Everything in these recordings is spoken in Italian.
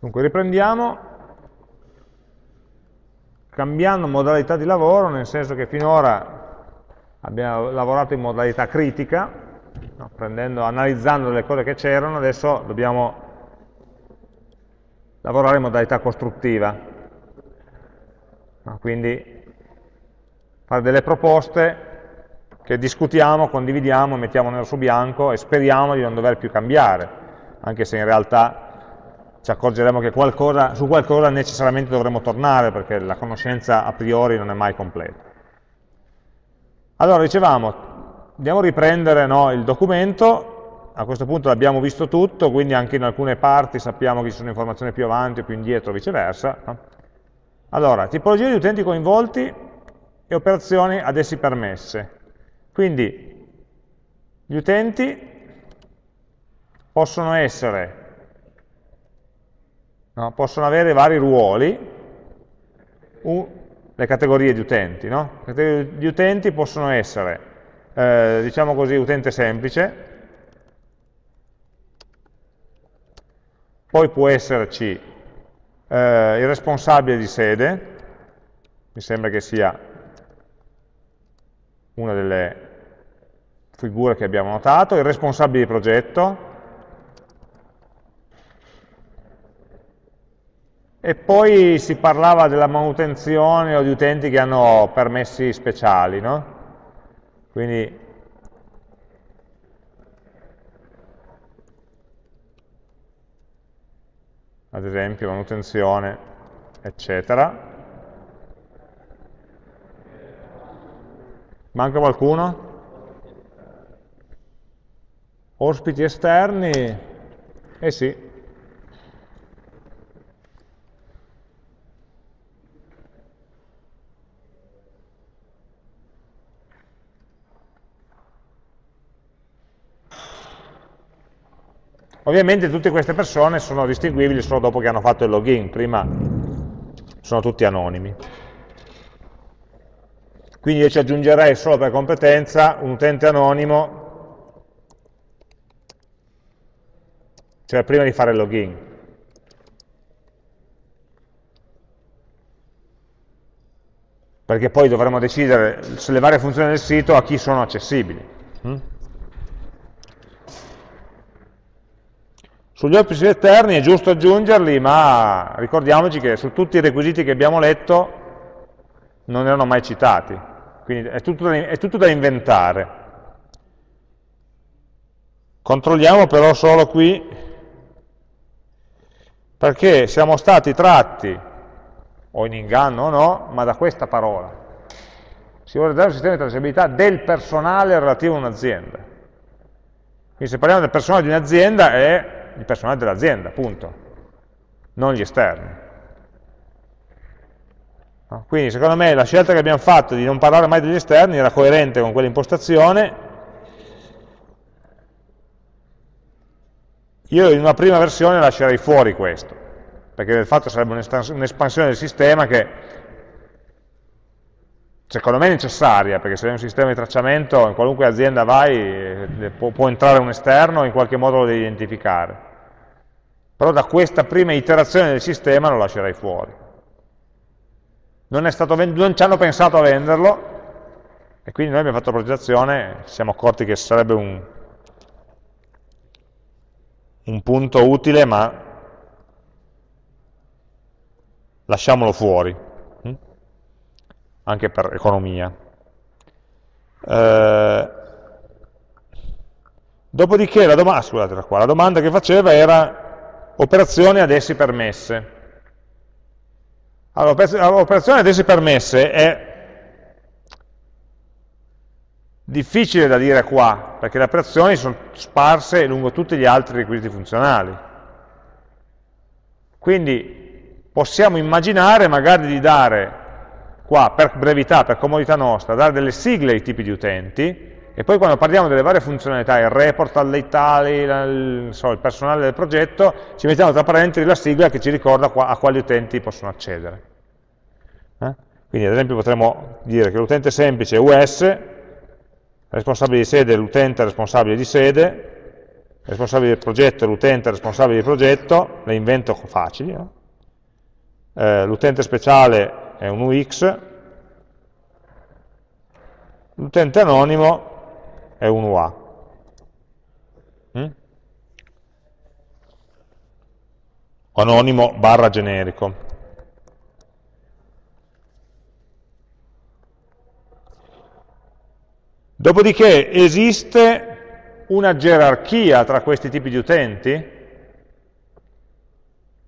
Dunque riprendiamo cambiando modalità di lavoro, nel senso che finora abbiamo lavorato in modalità critica, no? Prendendo, analizzando le cose che c'erano, adesso dobbiamo lavorare in modalità costruttiva. No? Quindi fare delle proposte che discutiamo, condividiamo, mettiamo nero su bianco e speriamo di non dover più cambiare, anche se in realtà ci accorgeremo che qualcosa, su qualcosa necessariamente dovremo tornare perché la conoscenza a priori non è mai completa. Allora, dicevamo, andiamo a riprendere no, il documento, a questo punto l'abbiamo visto tutto, quindi anche in alcune parti sappiamo che ci sono informazioni più avanti o più indietro, viceversa. Allora, tipologie di utenti coinvolti e operazioni ad essi permesse. Quindi, gli utenti possono essere no? possono avere vari ruoli, uh, le categorie di utenti. No? Le categorie di utenti possono essere, eh, diciamo così, utente semplice, poi può esserci eh, il responsabile di sede, mi sembra che sia una delle figure che abbiamo notato, il responsabile di progetto, E poi si parlava della manutenzione o di utenti che hanno permessi speciali, no? Quindi ad esempio manutenzione, eccetera. Manca qualcuno? Ospiti esterni? Eh sì, Ovviamente tutte queste persone sono distinguibili solo dopo che hanno fatto il login, prima sono tutti anonimi. Quindi io ci aggiungerei solo per competenza un utente anonimo, cioè prima di fare il login. Perché poi dovremo decidere se le varie funzioni del sito a chi sono accessibili. Sugli ospiti esterni è giusto aggiungerli, ma ricordiamoci che su tutti i requisiti che abbiamo letto non erano mai citati, quindi è tutto da, è tutto da inventare. Controlliamo però solo qui, perché siamo stati tratti, o in inganno o no, ma da questa parola. Si vuole dare un sistema di tracciabilità del personale relativo a un'azienda. Quindi se parliamo del personale di un'azienda è il personale dell'azienda, appunto, non gli esterni. Quindi secondo me la scelta che abbiamo fatto di non parlare mai degli esterni era coerente con quell'impostazione. Io in una prima versione lascerei fuori questo, perché del fatto sarebbe un'espansione del sistema che secondo me è necessaria, perché se hai un sistema di tracciamento, in qualunque azienda vai, eh, può, può entrare un esterno, in qualche modo lo devi identificare. Però da questa prima iterazione del sistema lo lascerei fuori. Non, non ci hanno pensato a venderlo, e quindi noi abbiamo fatto la progettazione, ci siamo accorti che sarebbe un, un punto utile, ma lasciamolo fuori anche per economia. Eh, dopodiché la, doma scusate, qua, la domanda che faceva era operazioni ad essi permesse. Allora, operazioni ad essi permesse è difficile da dire qua, perché le operazioni sono sparse lungo tutti gli altri requisiti funzionali. Quindi possiamo immaginare magari di dare qua per brevità, per comodità nostra, dare delle sigle ai tipi di utenti, e poi quando parliamo delle varie funzionalità, il report alle tali, il, so, il personale del progetto, ci mettiamo tra parentesi la sigla che ci ricorda a quali utenti possono accedere. Eh? Quindi ad esempio potremmo dire che l'utente semplice è US, responsabile di sede è l'utente responsabile di sede, responsabile del progetto e l'utente responsabile del progetto, le invento facili, no? eh, l'utente speciale è un UX, l'utente anonimo è un UA. Mm? Anonimo barra generico. Dopodiché esiste una gerarchia tra questi tipi di utenti?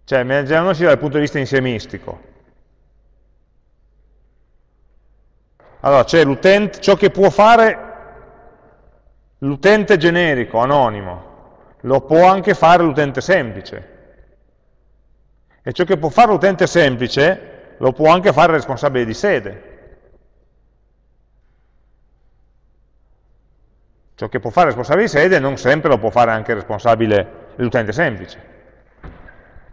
Cioè, immaginiamoci dal punto di vista insiemistico. Allora, c'è l'utente, ciò che può fare l'utente generico, anonimo, lo può anche fare l'utente semplice. E ciò che può fare l'utente semplice, lo può anche fare il responsabile di sede. Ciò che può fare il responsabile di sede non sempre lo può fare anche il responsabile l'utente semplice.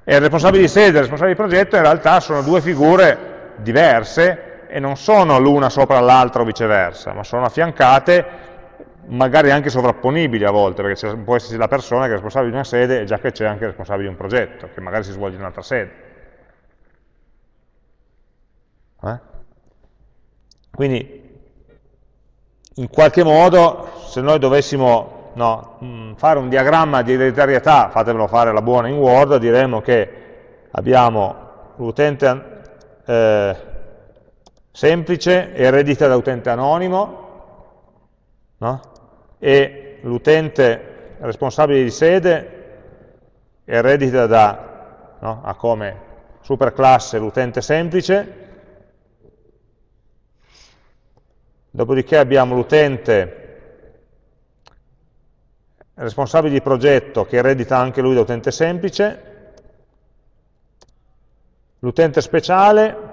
E il responsabile di sede e il responsabile di progetto in realtà sono due figure diverse e non sono l'una sopra l'altra o viceversa, ma sono affiancate, magari anche sovrapponibili a volte, perché può esserci la persona che è responsabile di una sede e già che c'è anche il responsabile di un progetto, che magari si svolge in un'altra sede. Eh? Quindi in qualche modo, se noi dovessimo no, mm, fare un diagramma di ereditarietà, fatevelo fare la buona in Word, diremmo che abbiamo l'utente eh, semplice eredita da utente anonimo no? e l'utente responsabile di sede eredita da, no, ha come superclasse l'utente semplice. Dopodiché abbiamo l'utente responsabile di progetto che eredita anche lui da utente semplice, l'utente speciale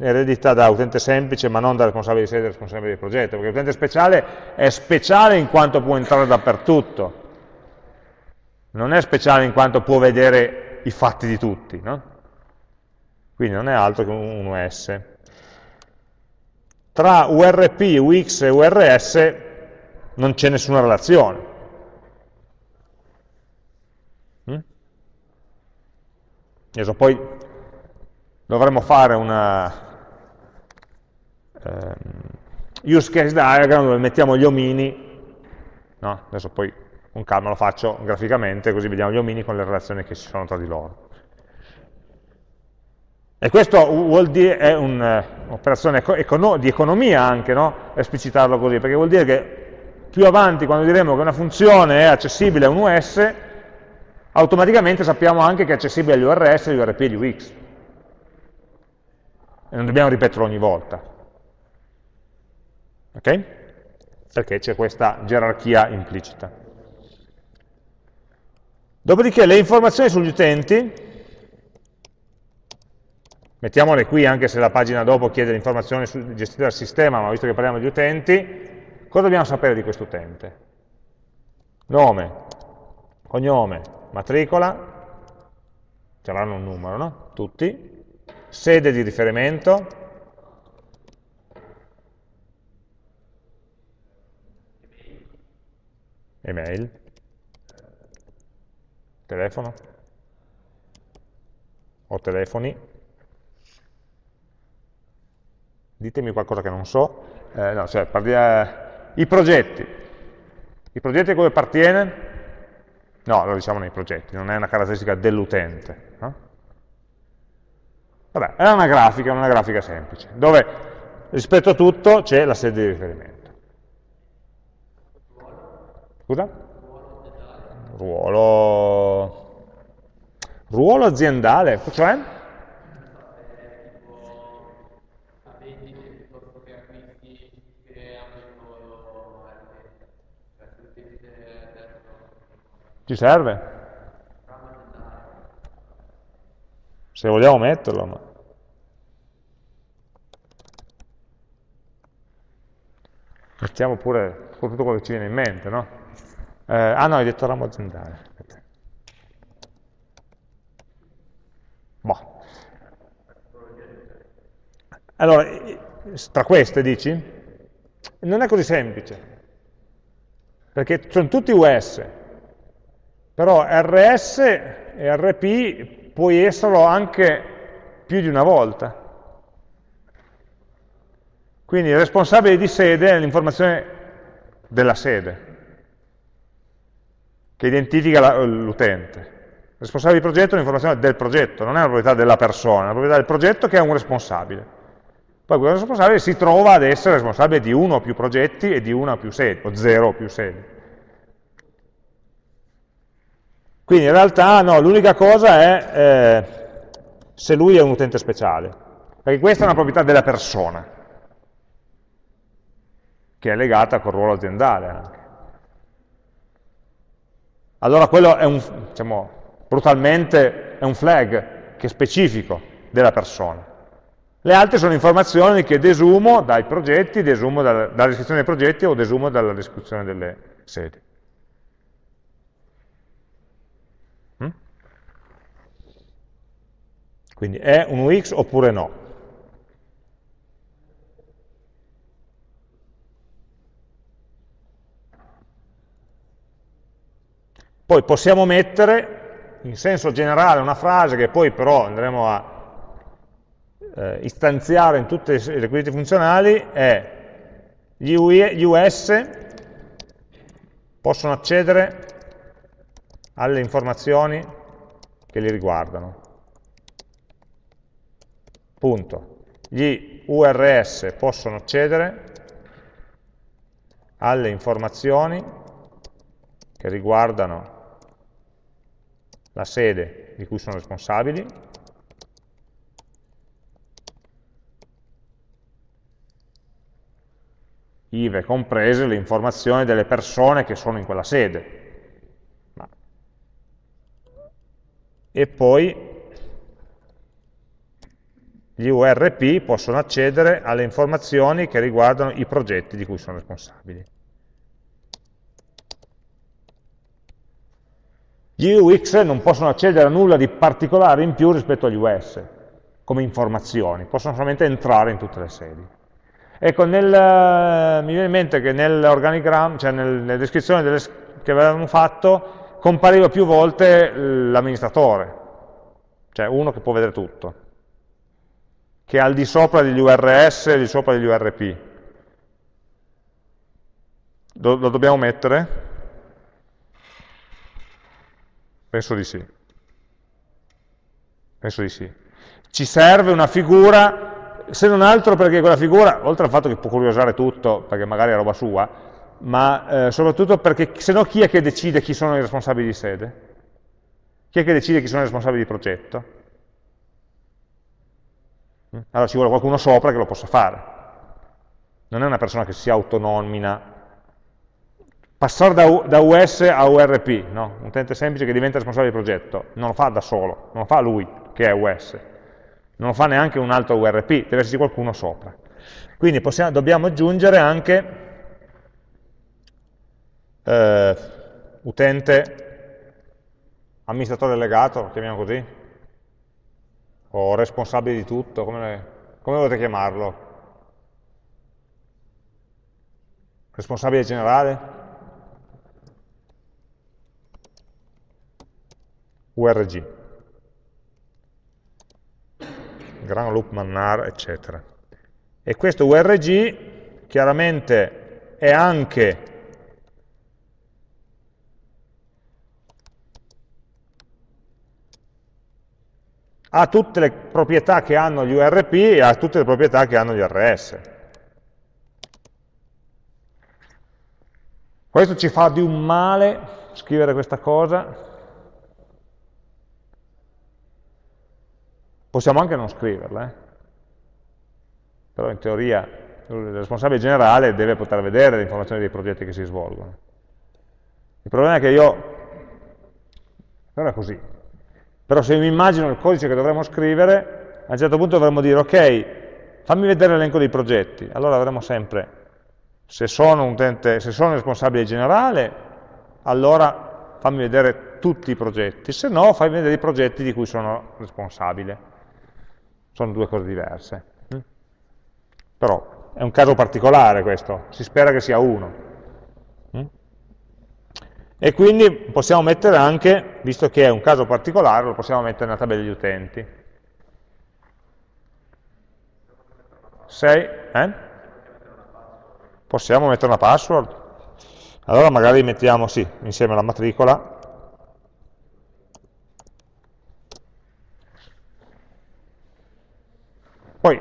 eredita da utente semplice ma non da responsabile di sede e responsabile di progetto, perché l'utente speciale è speciale in quanto può entrare dappertutto, non è speciale in quanto può vedere i fatti di tutti, no? quindi non è altro che un US tra URP, UX e URS non c'è nessuna relazione. Mm? Adesso poi dovremmo fare una um, use case diagram dove mettiamo gli omini, no? adesso poi con calma lo faccio graficamente così vediamo gli omini con le relazioni che ci sono tra di loro. E questo vuol dire, è un'operazione di economia anche, no? esplicitarlo così, perché vuol dire che più avanti, quando diremo che una funzione è accessibile a un US, automaticamente sappiamo anche che è accessibile agli URS, agli URP e agli UX. E non dobbiamo ripeterlo ogni volta. Ok? Perché c'è questa gerarchia implicita. Dopodiché le informazioni sugli utenti Mettiamole qui anche se la pagina dopo chiede l'informazione gestita dal sistema, ma visto che parliamo di utenti, cosa dobbiamo sapere di questo utente? Nome, cognome, matricola, ci avranno un numero, no? Tutti, sede di riferimento, email, telefono o telefoni, ditemi qualcosa che non so, eh, no, cioè, eh, i progetti, i progetti a cui appartiene? No, lo diciamo nei progetti, non è una caratteristica dell'utente. No? Vabbè, è una grafica, una grafica semplice, dove rispetto a tutto c'è la sede di riferimento. Scusa? Ruolo, ruolo aziendale, cioè? Ci serve? Se vogliamo metterlo, ma... Mettiamo pure tutto quello che ci viene in mente, no? Eh, ah no, hai detto ramo aziendale. Boh. Allora, tra queste dici? Non è così semplice. perché sono tutti US, però RS e RP puoi esserlo anche più di una volta. Quindi il responsabile di sede è l'informazione della sede, che identifica l'utente. Il responsabile di progetto è un'informazione del progetto, non è una proprietà della persona, è una proprietà del progetto che ha un responsabile. Poi questo responsabile si trova ad essere responsabile di uno o più progetti e di una o più sedi, o zero o più sedi. Quindi in realtà no, l'unica cosa è eh, se lui è un utente speciale, perché questa è una proprietà della persona che è legata col ruolo aziendale anche. Allora quello è un, diciamo, brutalmente è un flag che è specifico della persona. Le altre sono informazioni che desumo dai progetti, desumo dalla, descrizione dei progetti o desumo dalla descrizione delle sedi. Quindi è un UX oppure no? Poi possiamo mettere in senso generale una frase che poi però andremo a eh, istanziare in tutti i requisiti funzionali è gli, US possono accedere alle informazioni che li riguardano. Punto. Gli URS possono accedere alle informazioni che riguardano la sede di cui sono responsabili, ive comprese le informazioni delle persone che sono in quella sede. E poi gli URP possono accedere alle informazioni che riguardano i progetti di cui sono responsabili. Gli UX non possono accedere a nulla di particolare in più rispetto agli US, come informazioni, possono solamente entrare in tutte le sedi. Ecco, nel, mi viene in mente che nell'organigramma, cioè nel, nelle descrizioni delle, che avevamo fatto, compariva più volte l'amministratore, cioè uno che può vedere tutto, che è al di sopra degli URS e al di sopra degli URP. lo dobbiamo mettere? Penso di sì. Penso di sì. Ci serve una figura, se non altro perché quella figura, oltre al fatto che può curiosare tutto, perché magari è roba sua, ma eh, soprattutto perché se no chi è che decide chi sono i responsabili di sede? Chi è che decide chi sono i responsabili di progetto? Mm? Allora ci vuole qualcuno sopra che lo possa fare. Non è una persona che si autonomina Passare da, da, US a URP, no? un utente semplice che diventa responsabile del progetto, non lo fa da solo, non lo fa lui che è US, non lo fa neanche un altro URP, deve esserci qualcuno sopra. Quindi possiamo, dobbiamo aggiungere anche eh, utente amministratore delegato, lo chiamiamo così, o responsabile di tutto, come, come volete chiamarlo? Responsabile generale? URG, Gran Loop Mannar, eccetera. E questo URG chiaramente è anche ha tutte le proprietà che hanno gli URP e ha tutte le proprietà che hanno gli RS. Questo ci fa di un male scrivere questa cosa, Possiamo anche non scriverla, eh? però in teoria il responsabile generale deve poter vedere le informazioni dei progetti che si svolgono. Il problema è che io, però è così, però se mi immagino il codice che dovremmo scrivere, a un certo punto dovremmo dire, ok, fammi vedere l'elenco dei progetti, allora avremo sempre, se sono, un utente, se sono responsabile generale, allora fammi vedere tutti i progetti, se no fammi vedere i progetti di cui sono responsabile sono due cose diverse. Mm? Però è un caso particolare questo, si spera che sia uno. E quindi possiamo mettere anche, visto che è un caso particolare, lo possiamo mettere nella tabella degli utenti. 6, eh? Possiamo mettere una password? Allora magari mettiamo, sì, insieme alla matricola, Poi,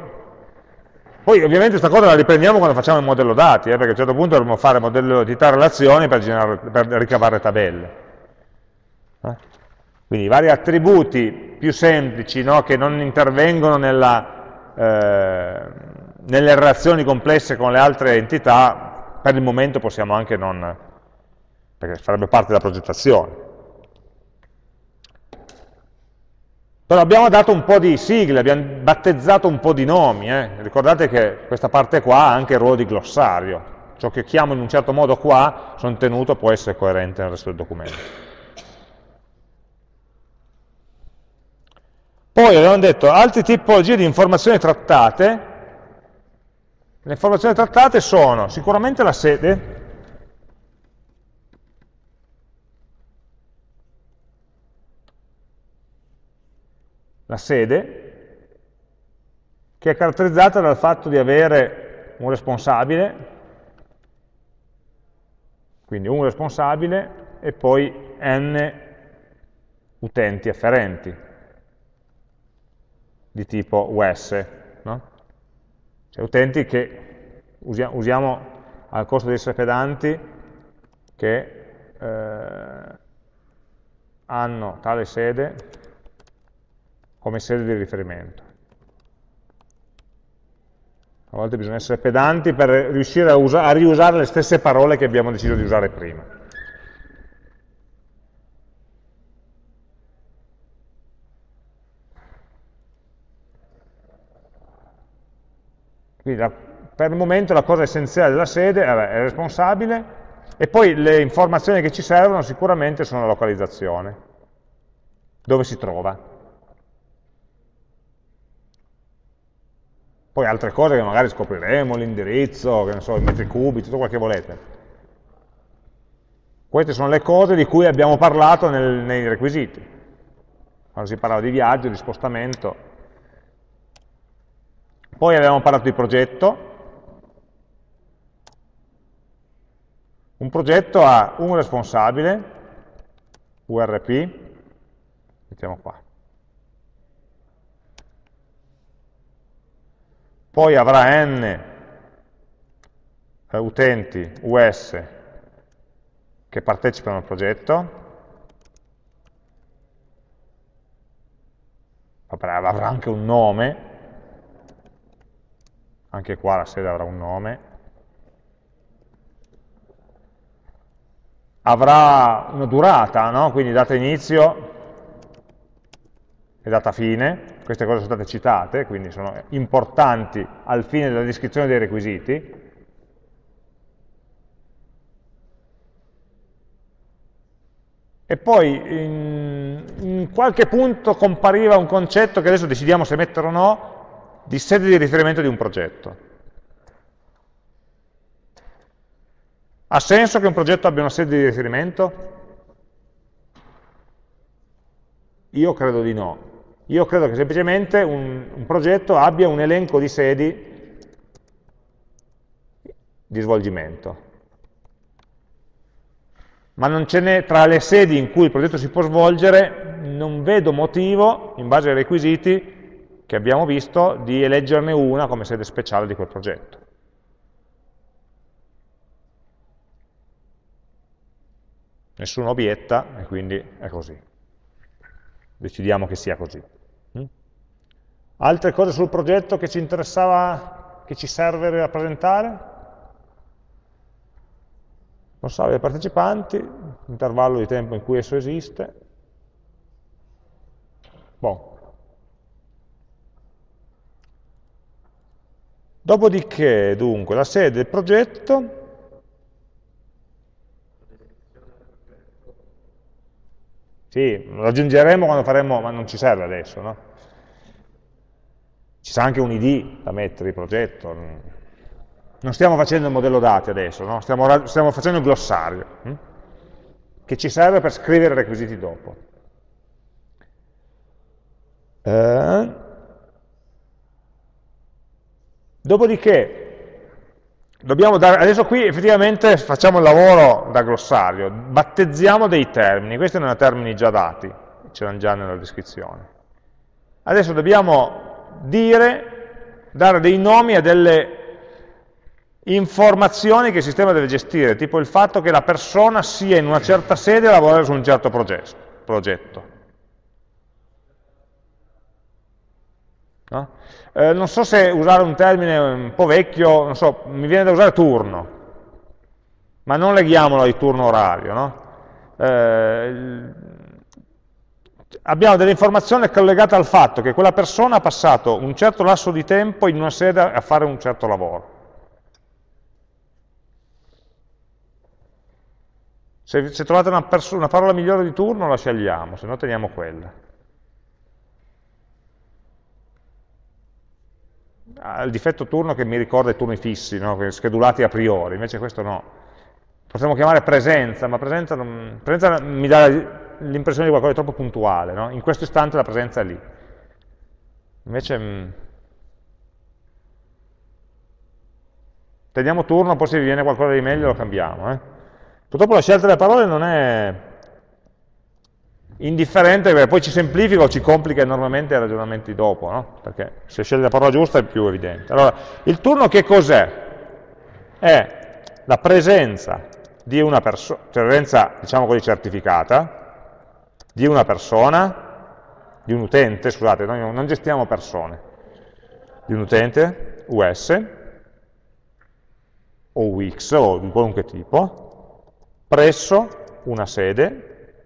poi, ovviamente questa cosa la riprendiamo quando facciamo il modello dati, eh, perché a un certo punto dovremo fare modello di relazioni per, generare, per ricavare tabelle. Eh? Quindi i vari attributi più semplici no, che non intervengono nella, eh, nelle relazioni complesse con le altre entità, per il momento possiamo anche non, perché farebbe parte della progettazione. Però abbiamo dato un po' di sigle, abbiamo battezzato un po' di nomi. Eh? Ricordate che questa parte qua ha anche il ruolo di glossario. Ciò che chiamo in un certo modo qua, sono tenuto, può essere coerente nel resto del documento. Poi abbiamo detto altre tipologie di informazioni trattate. Le informazioni trattate sono sicuramente la sede, la sede, che è caratterizzata dal fatto di avere un responsabile, quindi un responsabile e poi n utenti afferenti di tipo US, no? cioè utenti che usiamo, al costo di essere pedanti che eh, hanno tale sede come sede di riferimento. A volte bisogna essere pedanti per riuscire a, a riusare le stesse parole che abbiamo deciso di usare prima. Quindi la, per il momento la cosa essenziale della sede è, è responsabile e poi le informazioni che ci servono sicuramente sono la localizzazione, dove si trova. Poi altre cose che magari scopriremo, l'indirizzo, che ne so, i metri cubi, tutto quello che volete. Queste sono le cose di cui abbiamo parlato nel, nei requisiti. Quando si parlava di viaggio, di spostamento. Poi abbiamo parlato di progetto. Un progetto ha un responsabile, URP, mettiamo qua, poi avrà n eh, utenti US che partecipano al progetto, avrà anche un nome, anche qua la sede avrà un nome, avrà una durata, no? quindi data inizio e data fine, queste cose sono state citate, quindi sono importanti al fine della descrizione dei requisiti. E poi in, in qualche punto compariva un concetto che adesso decidiamo se mettere o no, di sede di riferimento di un progetto. Ha senso che un progetto abbia una sede di riferimento? Io credo di no. Io credo che semplicemente un, un progetto abbia un elenco di sedi di svolgimento. Ma non ce n'è tra le sedi in cui il progetto si può svolgere, non vedo motivo, in base ai requisiti che abbiamo visto, di eleggerne una come sede speciale di quel progetto. Nessuno obietta e quindi è così. Decidiamo che sia così. Altre cose sul progetto che ci interessava, che ci serve rappresentare? Responsabile dei partecipanti, intervallo di tempo in cui esso esiste. Bon. Dopodiché, dunque, la sede del progetto Sì, lo aggiungeremo quando faremo, ma non ci serve adesso, no? Ci sarà anche un ID da mettere di progetto. Non stiamo facendo il modello dati adesso, no? stiamo, stiamo, facendo il glossario. Hm? che ci serve per scrivere i requisiti dopo. Eh, dopodiché, dobbiamo dare, adesso qui effettivamente facciamo il lavoro da glossario, battezziamo dei termini, questi erano termini già dati, c'erano già nella descrizione. Adesso dobbiamo dire, dare dei nomi a delle informazioni che il sistema deve gestire, tipo il fatto che la persona sia in una certa sede a lavorare su un certo progetto. No? Eh, non so se usare un termine un po' vecchio, so, mi viene da usare turno, ma non leghiamolo al turno orario. No? Eh, abbiamo delle informazioni collegate al fatto che quella persona ha passato un certo lasso di tempo in una sede a fare un certo lavoro. Se, se trovate una, una, parola migliore di turno la scegliamo, se no teniamo quella. Ha il difetto turno che mi ricorda i turni fissi, no? schedulati a priori, invece questo no. Potremmo chiamare presenza, ma presenza, non, presenza mi dà l'impressione di qualcosa di troppo puntuale, no? in questo istante la presenza è lì. Invece... Mh, mm, teniamo turno, poi se vi viene qualcosa di meglio lo cambiamo. Eh? Purtroppo la scelta delle parole non è indifferente perché poi ci semplifica o ci complica enormemente i ragionamenti dopo, no? perché se scegli la parola giusta è più evidente. Allora, il turno che cos'è? È la presenza di una persona, cioè presenza, diciamo così, certificata, di una persona, di un utente, scusate, noi non gestiamo persone, di un utente, US, o UX, o di qualunque tipo, presso una sede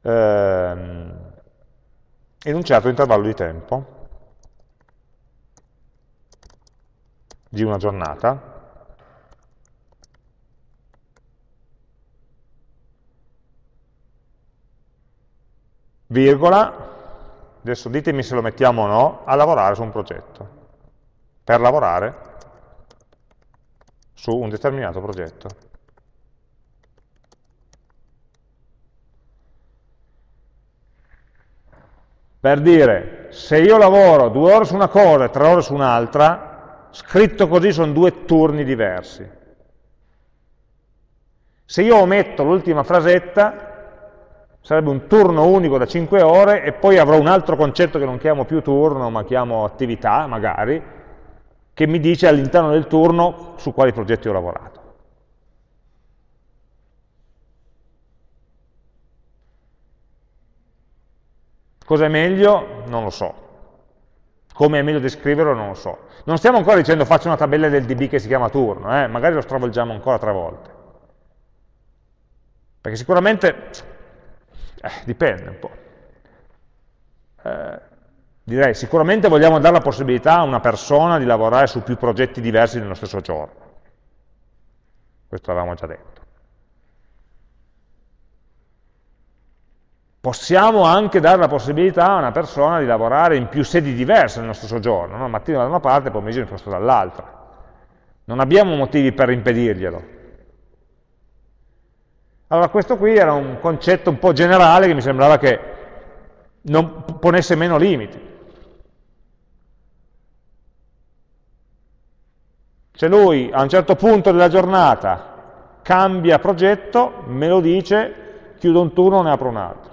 ehm, in un certo intervallo di tempo di una giornata virgola, adesso ditemi se lo mettiamo o no, a lavorare su un progetto. Per lavorare su un determinato progetto. Per dire, se io lavoro due ore su una cosa e tre ore su un'altra, scritto così sono due turni diversi. Se io ometto l'ultima frasetta, sarebbe un turno unico da 5 ore e poi avrò un altro concetto che non chiamo più turno, ma chiamo attività, magari, che mi dice all'interno del turno su quali progetti ho lavorato. Cosa è meglio? Non lo so. Come è meglio descriverlo? Non lo so. Non stiamo ancora dicendo faccio una tabella del DB che si chiama turno, eh? magari lo stravolgiamo ancora tre volte. Perché sicuramente, eh, dipende un po'. Eh, direi sicuramente vogliamo dare la possibilità a una persona di lavorare su più progetti diversi nello stesso giorno. Questo l'avevamo già detto. Possiamo anche dare la possibilità a una persona di lavorare in più sedi diverse nello stesso giorno, no? mattino da una parte e pomeriggio dall'altra. Non abbiamo motivi per impedirglielo. Allora questo qui era un concetto un po' generale che mi sembrava che non ponesse meno limiti. Se lui a un certo punto della giornata cambia progetto, me lo dice, chiudo un turno, ne apro un altro.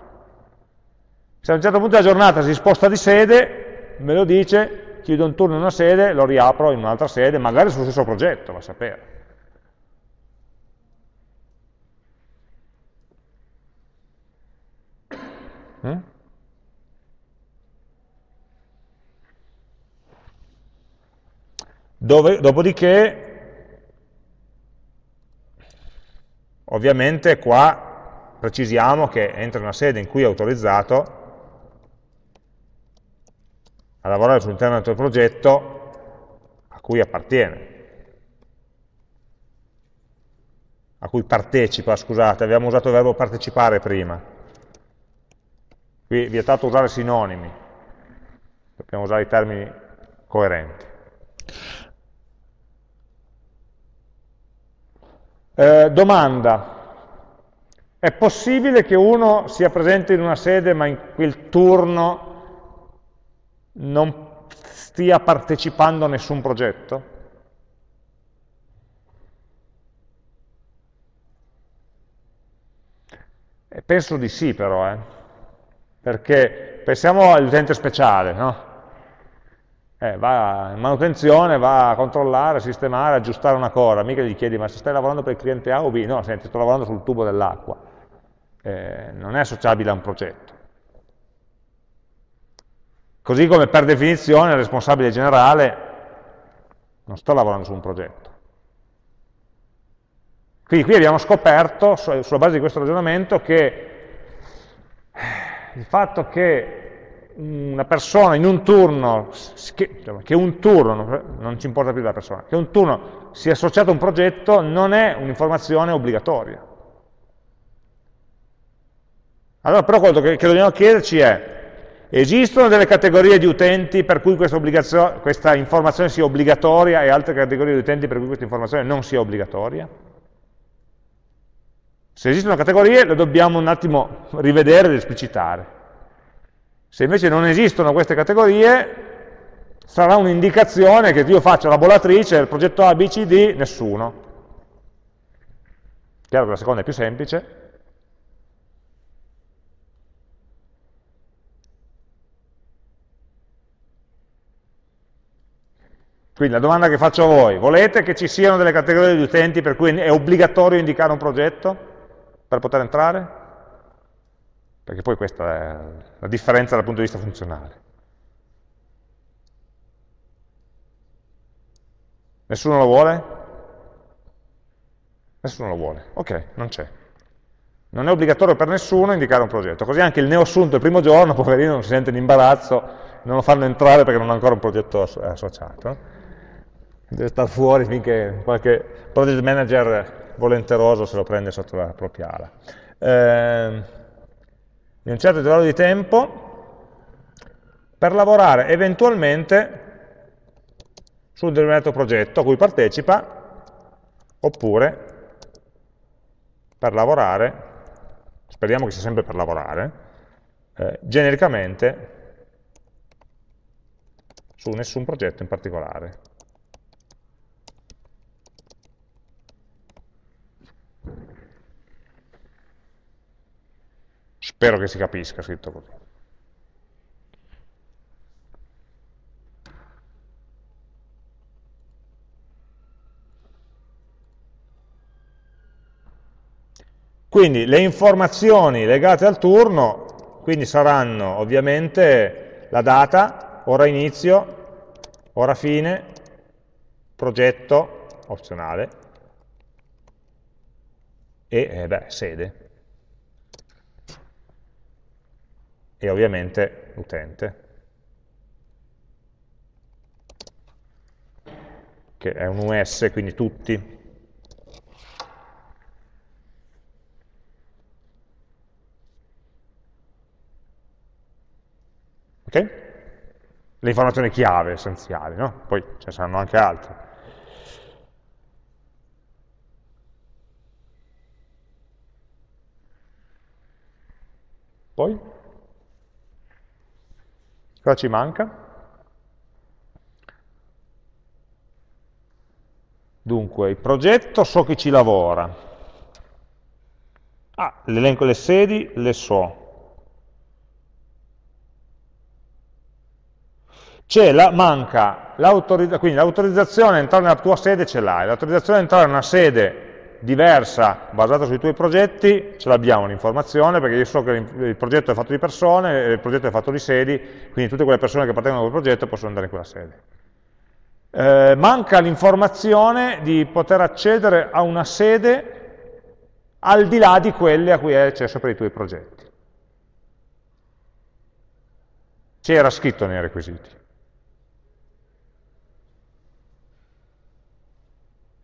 Se a un certo punto della giornata si sposta di sede, me lo dice, chiudo un turno in una sede, lo riapro in un'altra sede, magari sullo stesso progetto, va a sapere. Mm? Dove, dopodiché, ovviamente qua precisiamo che entra una sede in cui è autorizzato a lavorare sull'interno del progetto a cui appartiene, a cui partecipa, scusate, abbiamo usato il verbo partecipare prima. Qui è vietato usare sinonimi, dobbiamo usare i termini coerenti. Eh, domanda. È possibile che uno sia presente in una sede ma in quel turno non stia partecipando a nessun progetto? E penso di sì però, eh? Perché pensiamo all'utente speciale, no? Eh, va in manutenzione, va a controllare, sistemare, aggiustare una cosa, mica gli chiedi ma se stai lavorando per il cliente A o B, no, senti, sto lavorando sul tubo dell'acqua, eh, non è associabile a un progetto. Così come per definizione il responsabile generale non sta lavorando su un progetto. Quindi qui abbiamo scoperto, sulla base di questo ragionamento, che il fatto che una persona in un turno, che, che, un turno, non ci importa più la persona, che un turno sia associato a un progetto non è un'informazione obbligatoria. Allora però quello che, che, dobbiamo chiederci è, esistono delle categorie di utenti per cui questa, questa informazione sia obbligatoria e altre categorie di utenti per cui questa informazione non sia obbligatoria? Se esistono categorie le dobbiamo un attimo rivedere ed esplicitare. Se invece non esistono queste categorie, sarà un'indicazione che io faccio la bollatrice del progetto ABCD, nessuno. Chiaro che la seconda è più semplice. Quindi la domanda che faccio a voi, volete che ci siano delle categorie di utenti per cui è obbligatorio indicare un progetto per poter entrare? perché poi questa è la differenza dal punto di vista funzionale. Nessuno lo vuole? Nessuno lo vuole. Ok, non c'è. Non è obbligatorio per nessuno indicare un progetto, così anche il neoassunto il primo giorno, poverino, non si sente in imbarazzo, non lo fanno entrare perché non ha ancora un progetto associato. Deve stare fuori finché qualche project manager volenteroso se lo prende sotto la propria ala. Eh, di un certo intervallo di tempo per lavorare eventualmente su un determinato progetto a cui partecipa oppure per lavorare, speriamo che sia sempre per lavorare, eh, genericamente su nessun progetto in particolare. Spero che si capisca scritto così. Quindi le informazioni legate al turno quindi saranno ovviamente la data, ora inizio, ora fine, progetto opzionale e eh, beh, sede. E ovviamente l'utente, che è un US, quindi tutti. Ok? Le informazioni chiave essenziali, no? Poi ce ne saranno anche altre. Poi? Cosa ci manca? Dunque, il progetto so che ci lavora. Ah, l'elenco delle sedi le so. C'è la, manca quindi l'autorizzazione a entrare nella tua sede ce l'hai, l'autorizzazione a entrare in una sede diversa basata sui tuoi progetti, ce l'abbiamo l'informazione, perché io so che il progetto è fatto di persone, il progetto è fatto di sedi, quindi tutte quelle persone che appartengono a quel progetto possono andare in quella sede. Eh, manca l'informazione di poter accedere a una sede al di là di quelle a cui hai accesso per i tuoi progetti. C'era scritto nei requisiti.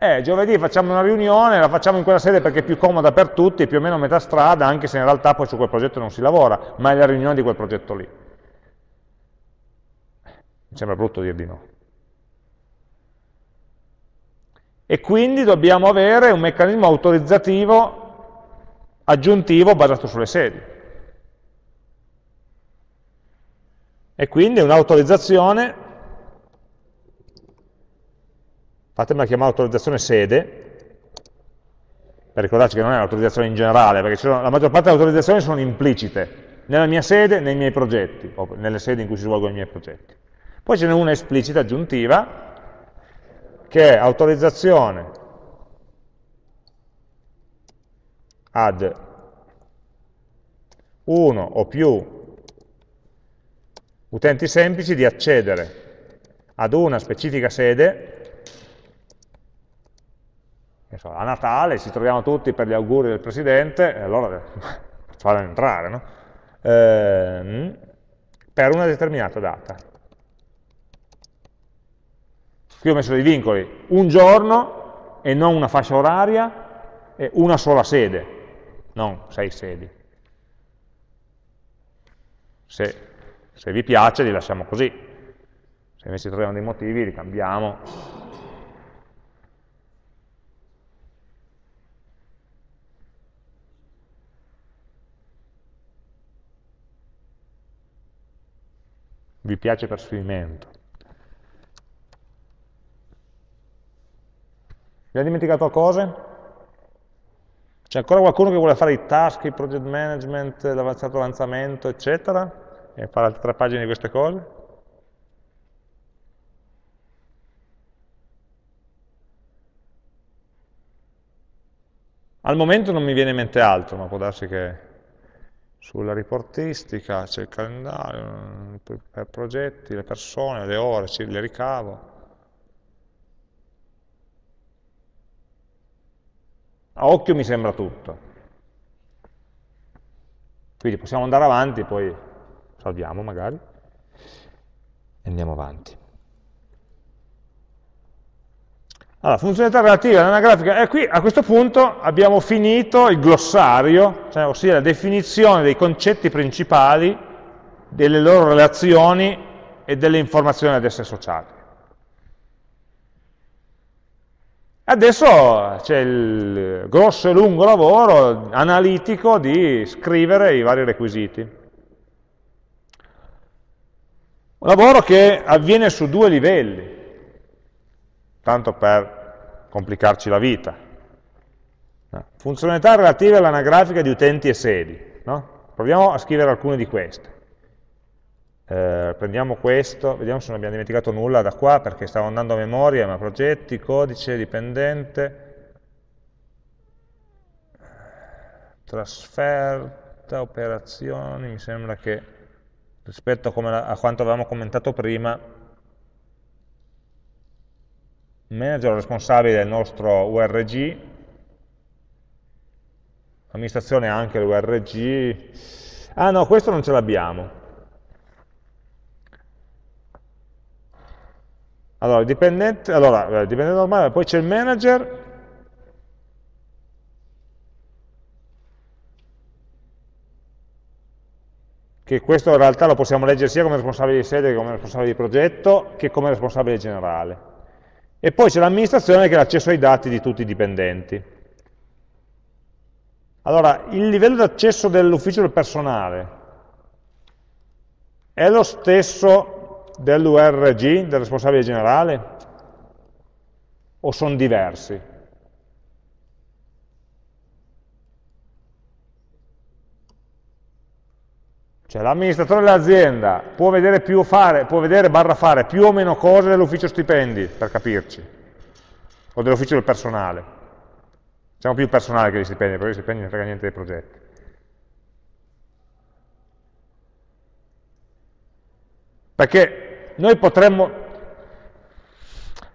Eh, giovedì facciamo una riunione, la facciamo in quella sede perché è più comoda per tutti, più o meno a metà strada, anche se in realtà poi su quel progetto non si lavora, ma è la riunione di quel progetto lì. Mi sembra brutto dir di no. e quindi dobbiamo avere un meccanismo autorizzativo aggiuntivo basato sulle sedi. E quindi un'autorizzazione, fatemela chiamare autorizzazione sede, per ricordarci che non è un'autorizzazione in generale, perché la maggior parte delle autorizzazioni sono implicite, nella mia sede, nei miei progetti, o nelle sedi in cui si svolgono i miei progetti. Poi ce n'è una esplicita aggiuntiva, che è autorizzazione ad uno o più utenti semplici di accedere ad una specifica sede, so, a Natale ci troviamo tutti per gli auguri del Presidente, e allora facciamo entrare, no? eh, per una determinata data. Qui ho messo dei vincoli, un giorno e non una fascia oraria e una sola sede, non sei sedi. Se, se vi piace li lasciamo così, se invece troviamo dei motivi li cambiamo. Vi piace per sfinimento. Vi ha dimenticato cose? C'è ancora qualcuno che vuole fare i task, il project management, l'avanzato avanzamento, eccetera? E fare altre tre pagine di queste cose? Al momento non mi viene in mente altro, ma può darsi che sulla riportistica c'è il calendario, per progetti, le persone, le ore, le ricavo. A occhio mi sembra tutto. Quindi possiamo andare avanti, poi salviamo magari, e andiamo avanti. Allora, funzionalità relative all'anagrafica, e qui a questo punto abbiamo finito il glossario, cioè, ossia la definizione dei concetti principali, delle loro relazioni e delle informazioni ad esse associate. Adesso c'è il grosso e lungo lavoro analitico di scrivere i vari requisiti. Un lavoro che avviene su due livelli, tanto per complicarci la vita. Funzionalità relative all'anagrafica di utenti e sedi. No? Proviamo a scrivere alcune di queste. Eh, prendiamo questo, vediamo se non abbiamo dimenticato nulla da qua perché stavo andando a memoria, ma progetti, codice, dipendente, trasferta, operazioni, mi sembra che rispetto a, a quanto avevamo commentato prima, manager responsabile del nostro URG, amministrazione anche l'URG, ah no, questo non ce l'abbiamo, Allora, dipendente, allora, eh, dipendente normale, poi c'è il manager, che questo in realtà lo possiamo leggere sia come responsabile di sede che come responsabile di progetto, che come responsabile generale. E poi c'è l'amministrazione che è l'accesso ai dati di tutti i dipendenti. Allora, il livello di accesso dell'ufficio del personale è lo stesso dell'URG, del responsabile generale? O sono diversi? Cioè l'amministratore dell'azienda può vedere, più fare, può vedere barra fare più o meno cose dell'ufficio stipendi, per capirci, o dell'ufficio del personale. Siamo più personale che gli stipendi, perché gli stipendi non frega niente dei progetti. Perché noi potremmo...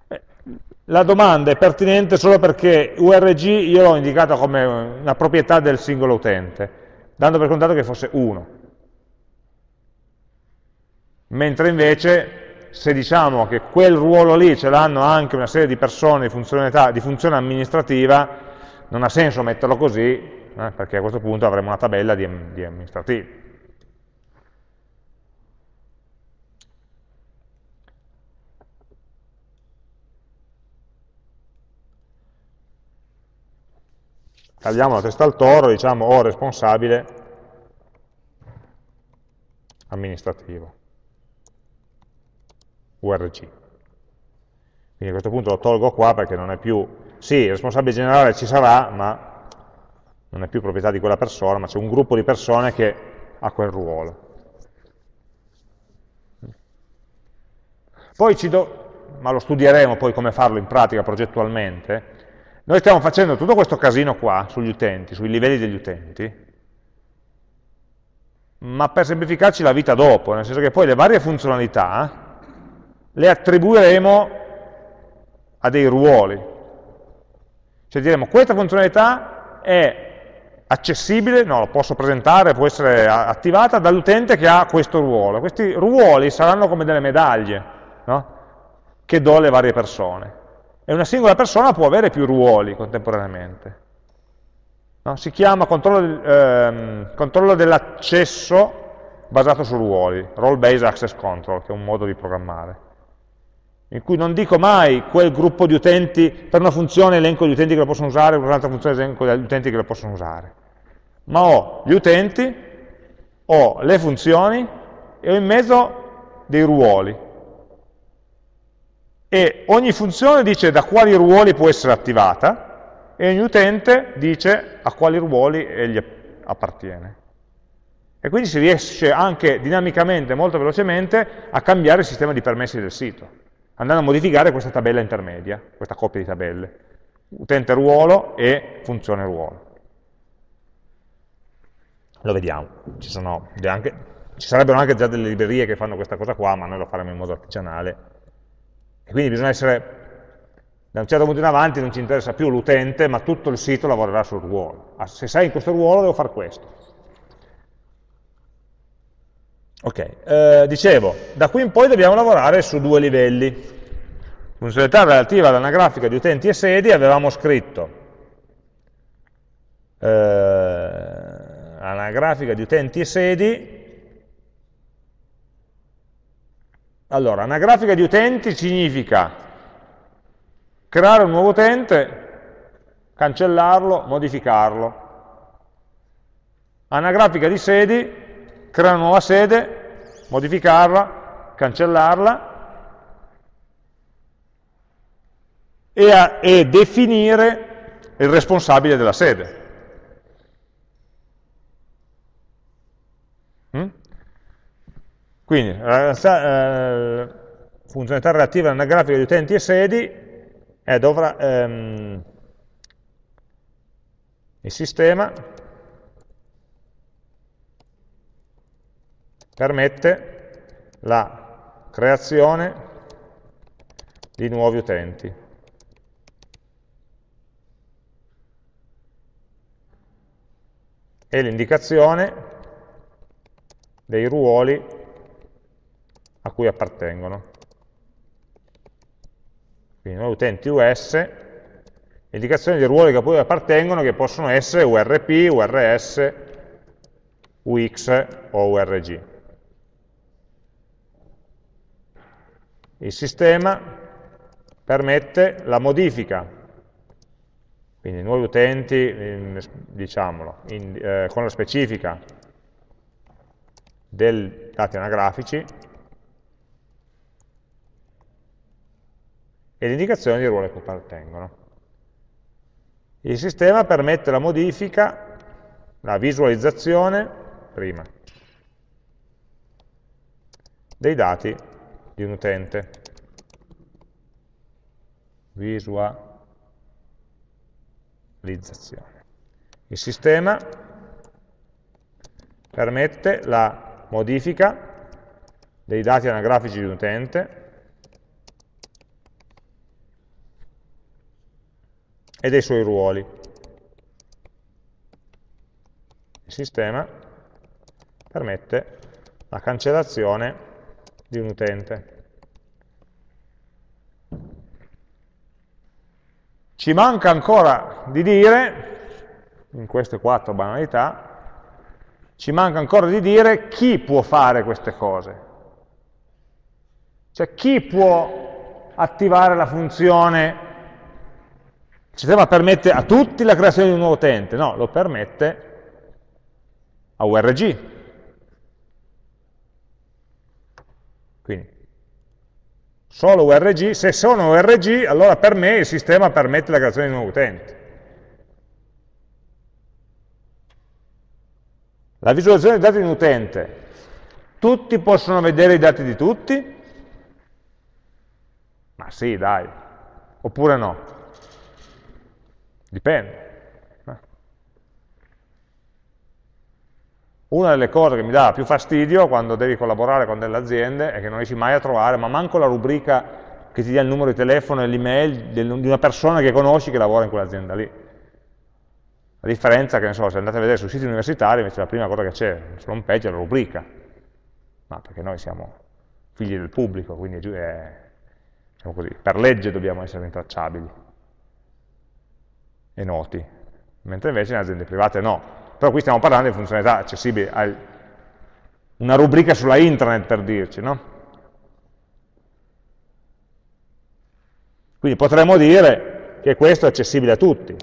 Eh, la domanda è pertinente solo perché URG io l'ho indicata come una proprietà del singolo utente, dando per contato che fosse uno. Mentre invece se diciamo che quel ruolo lì ce l'hanno anche una serie di persone di, di funzione amministrativa, non ha senso metterlo così, eh, perché a questo punto avremo una tabella di, di amministrativi. tagliamo la testa al toro, diciamo o responsabile amministrativo, URG. Quindi a questo punto lo tolgo qua perché non è più, sì, il responsabile generale ci sarà, ma non è più proprietà di quella persona, ma c'è un gruppo di persone che ha quel ruolo. Poi ci do, ma lo studieremo poi come farlo in pratica progettualmente, noi stiamo facendo tutto questo casino qua sugli utenti, sui livelli degli utenti, ma per semplificarci la vita dopo, nel senso che poi le varie funzionalità le attribuiremo a dei ruoli. Cioè diremo questa funzionalità è accessibile, no, lo posso presentare, può essere attivata dall'utente che ha questo ruolo. Questi ruoli saranno come delle medaglie no? che do alle varie persone. E una singola persona può avere più ruoli contemporaneamente. No? Si chiama controllo, ehm, controllo dell'accesso basato su ruoli, role-based access control, che è un modo di programmare in cui non dico mai quel gruppo di utenti, per una funzione elenco gli utenti che lo possono usare, per un'altra funzione elenco gli utenti che lo possono usare, ma ho gli utenti, ho le funzioni e ho in mezzo dei ruoli, e ogni funzione dice da quali ruoli può essere attivata e ogni utente dice a quali ruoli egli appartiene. E quindi si riesce anche dinamicamente, molto velocemente, a cambiare il sistema di permessi del sito, andando a modificare questa tabella intermedia, questa coppia di tabelle, utente ruolo e funzione ruolo. Lo vediamo, ci, sono anche, ci sarebbero anche già delle librerie che fanno questa cosa qua, ma noi lo faremo in modo artigianale, e quindi bisogna essere, da un certo punto in avanti non ci interessa più l'utente, ma tutto il sito lavorerà sul ruolo. Ah, se sei in questo ruolo devo fare questo. Ok, eh, dicevo, da qui in poi dobbiamo lavorare su due livelli. Funzionalità relativa all'anagrafica di utenti e sedi avevamo scritto eh, anagrafica di utenti e sedi Allora, anagrafica di utenti significa creare un nuovo utente, cancellarlo, modificarlo. Anagrafica di sedi, creare una nuova sede, modificarla, cancellarla e, a, e definire il responsabile della sede. Quindi, la eh, funzionalità relativa alla grafica di utenti e sedi è dovrà, ehm, il sistema permette la creazione di nuovi utenti. e l'indicazione dei ruoli a cui appartengono. Quindi noi utenti US, indicazioni di ruoli a cui appartengono che possono essere URP, URS, UX o URG. Il sistema permette la modifica, quindi nuovi utenti, diciamolo, in, eh, con la specifica dei dati anagrafici, e l'indicazione di ruoli a cui appartengono. Il sistema permette la modifica, la visualizzazione, prima, dei dati di un utente. Visualizzazione. Il sistema permette la modifica dei dati anagrafici di un utente e dei suoi ruoli. Il sistema permette la cancellazione di un utente. Ci manca ancora di dire, in queste quattro banalità, ci manca ancora di dire chi può fare queste cose. Cioè chi può attivare la funzione Il sistema permette a tutti la creazione di un nuovo utente? No, lo permette a URG. Quindi, solo URG, se sono URG, allora per me il sistema permette la creazione di un nuovo utente. La visualizzazione dei dati di un utente. Tutti possono vedere i dati di tutti? Ma sì, dai. Oppure no? Dipende. Eh. Una delle cose che mi dà più fastidio quando devi collaborare con delle aziende è che non riesci mai a trovare, ma manco la rubrica che ti dia il numero di telefono e l'email di una persona che conosci che lavora in quell'azienda lì. La differenza è che, so, se andate a vedere sui siti universitari, invece la prima cosa che c'è sull'home page è la rubrica, ma perché noi siamo figli del pubblico, quindi è, diciamo così, per legge dobbiamo essere intracciabili e noti, mentre invece in aziende private no. Però qui stiamo parlando di funzionalità accessibili, a una rubrica sulla intranet per dirci, no? Quindi potremmo dire che questo è accessibile a tutti,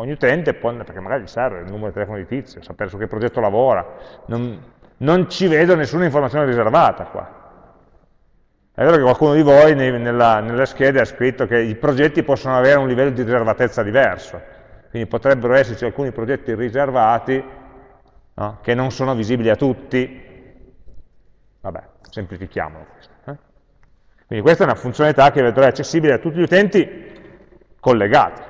Ogni utente, può, perché magari gli serve il numero di telefono di tizio, sapere su che progetto lavora, non, non ci vedo nessuna informazione riservata qua. È vero che qualcuno di voi nella, nelle schede ha scritto che i progetti possono avere un livello di riservatezza diverso, quindi potrebbero esserci alcuni progetti riservati no, che non sono visibili a tutti. Vabbè, semplifichiamolo. Eh? Quindi questa è una funzionalità che vedrà accessibile a tutti gli utenti collegati.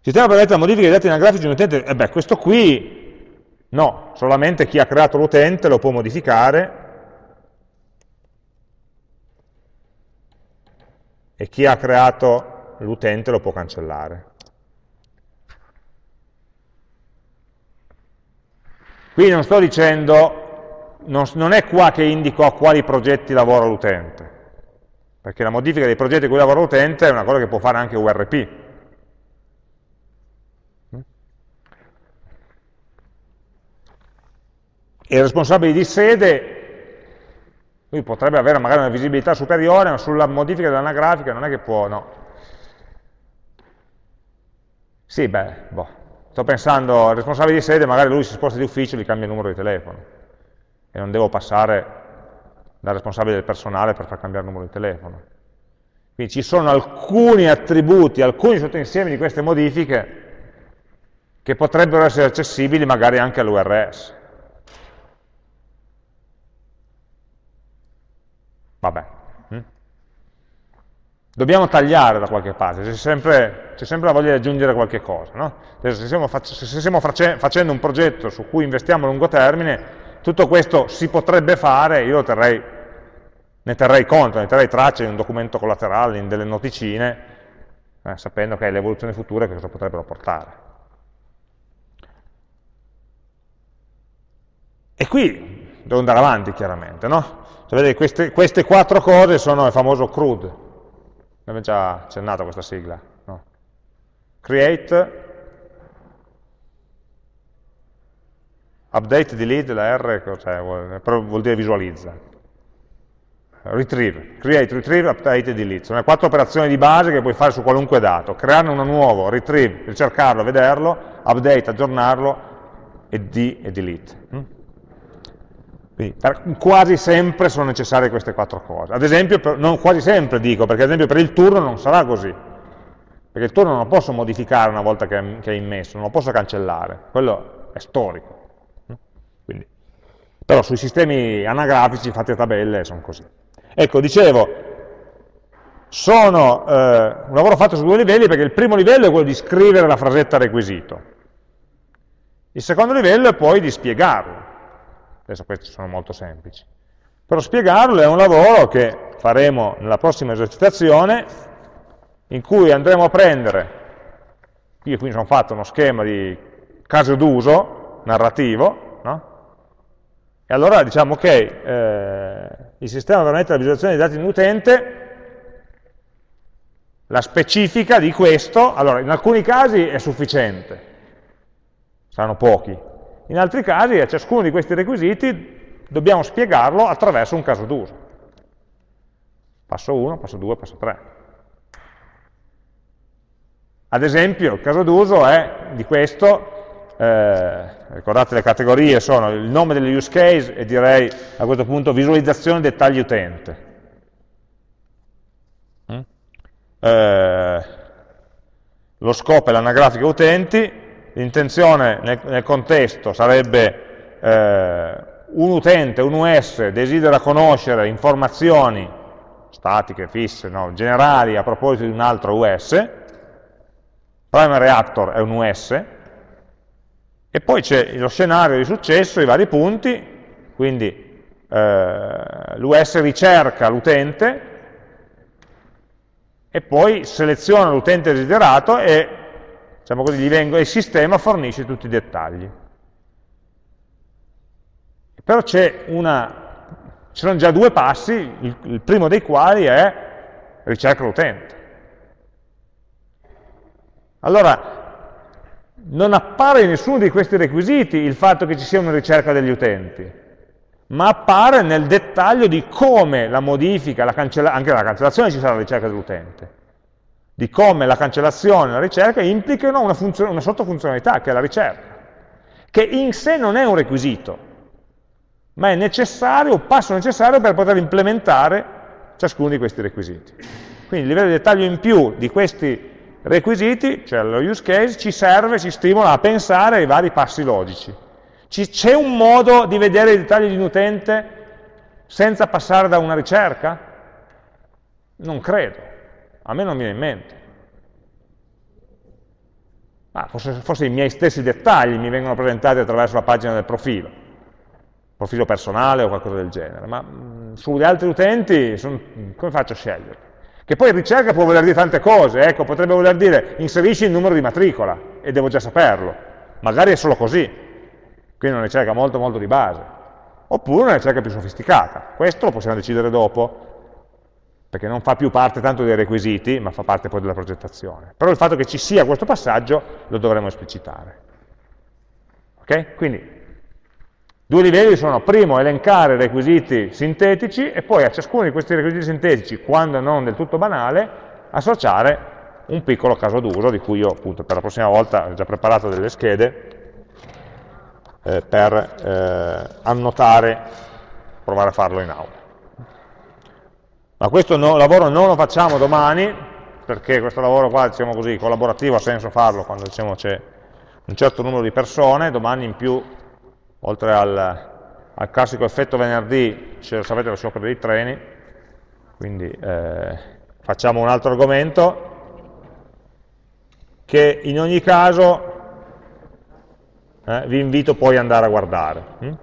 Sistema permette la modifica dei dati anagrafici di un utente? E eh beh, questo qui no, solamente chi ha creato l'utente lo può modificare e chi ha creato l'utente lo può cancellare. Qui non sto dicendo, non, non è qua che indico a quali progetti lavora l'utente, perché la modifica dei progetti a cui lavora l'utente è una cosa che può fare anche URP, e il responsabile di sede lui potrebbe avere magari una visibilità superiore, ma sulla modifica dell'anagrafica non è che può, no. Sì, beh, boh. sto pensando, il responsabile di sede, magari lui si sposta di ufficio e gli cambia il numero di telefono, e non devo passare dal responsabile del personale per far cambiare il numero di telefono. Quindi ci sono alcuni attributi, alcuni sottoinsiemi di queste modifiche che potrebbero essere accessibili magari anche all'URS. Vabbè. Dobbiamo tagliare da qualche parte, c'è sempre, sempre, la voglia di aggiungere qualche cosa. No? Se stiamo, se stiamo facendo un progetto su cui investiamo a lungo termine, tutto questo si potrebbe fare, io terrei, ne terrei conto, ne terrei traccia in un documento collaterale, in delle noticine, eh, sapendo che le evoluzioni future che cosa potrebbero portare. E qui devo andare avanti chiaramente, no? Cioè, vedete, queste, queste, quattro cose sono il famoso CRUD. Abbiamo già accennato questa sigla. No? Create, update, delete, la R cioè, vuol, vuol dire visualizza. Retrieve, create, retrieve, update e delete. Sono le quattro operazioni di base che puoi fare su qualunque dato. Crearne uno nuovo, retrieve, ricercarlo, vederlo, update, aggiornarlo e, de e delete. Quindi, quasi sempre sono necessarie queste quattro cose. Ad esempio, per, non quasi sempre dico, perché ad esempio per il turno non sarà così. Perché il turno non lo posso modificare una volta che, che è immesso, non lo posso cancellare. Quello è storico. Quindi, però sui sistemi anagrafici fatti a tabelle sono così. Ecco, dicevo, sono eh, un lavoro fatto su due livelli perché il primo livello è quello di scrivere la frasetta requisito. Il secondo livello è poi di spiegarlo. Adesso questi sono molto semplici. Però spiegarlo è un lavoro che faremo nella prossima esercitazione, in cui andremo a prendere, io qui mi sono fatto uno schema di caso d'uso narrativo, no? e allora diciamo che eh, il sistema permette la visualizzazione dei dati di un utente, la specifica di questo, allora in alcuni casi è sufficiente, saranno pochi, in altri casi a ciascuno di questi requisiti dobbiamo spiegarlo attraverso un caso d'uso. Passo 1, passo 2, passo 3. Ad esempio, il caso d'uso è di questo, eh, ricordate le categorie sono il nome delle use case e direi a questo punto visualizzazione dettagli utente. Mm? Eh, lo scopo è l'anagrafica utenti, l'intenzione nel, nel, contesto sarebbe eh, un utente, un US, desidera conoscere informazioni statiche, fisse, no, generali a proposito di un altro US, primary actor è un US, e poi c'è lo scenario di successo, i vari punti, quindi eh, l'US ricerca l'utente e poi seleziona l'utente desiderato e diciamo così, vengo, il sistema fornisce tutti i dettagli. Però ci sono già due passi, il, il primo dei quali è ricerca l'utente. Allora, non appare in nessuno di questi requisiti il fatto che ci sia una ricerca degli utenti, ma appare nel dettaglio di come la modifica, la anche la cancellazione ci sarà la ricerca dell'utente, di come la cancellazione e la ricerca implicano una, una sottofunzionalità, che è la ricerca, che in sé non è un requisito, ma è necessario, un passo necessario per poter implementare ciascuno di questi requisiti. Quindi il livello di dettaglio in più di questi requisiti, cioè lo use case, ci serve, ci stimola a pensare ai vari passi logici. C'è un modo di vedere i dettagli di un utente senza passare da una ricerca? Non credo, a me non viene in mente. Ah, forse, forse, i miei stessi dettagli mi vengono presentati attraverso la pagina del profilo, profilo personale o qualcosa del genere, ma mh, sugli altri utenti son, come faccio a scegliere? Che poi ricerca può voler dire tante cose, ecco, potrebbe voler dire inserisci il numero di matricola, e devo già saperlo. Magari è solo così, quindi una ricerca molto molto di base. Oppure una ricerca più sofisticata. Questo lo possiamo decidere dopo, perché non fa più parte tanto dei requisiti, ma fa parte poi della progettazione. Però il fatto che ci sia questo passaggio lo dovremo esplicitare. Ok? Quindi Due livelli sono, primo, elencare requisiti sintetici e poi a ciascuno di questi requisiti sintetici, quando non del tutto banale, associare un piccolo caso d'uso, di cui io appunto per la prossima volta ho già preparato delle schede eh, per eh, annotare, provare a farlo in aula. Ma questo no, lavoro non lo facciamo domani, perché questo lavoro qua, diciamo così, collaborativo ha senso farlo quando diciamo, c'è un certo numero di persone, domani in più oltre al, al classico effetto venerdì, sapete lo sciopero dei treni, quindi eh, facciamo un altro argomento che in ogni caso eh, vi invito poi ad andare a guardare. Hm?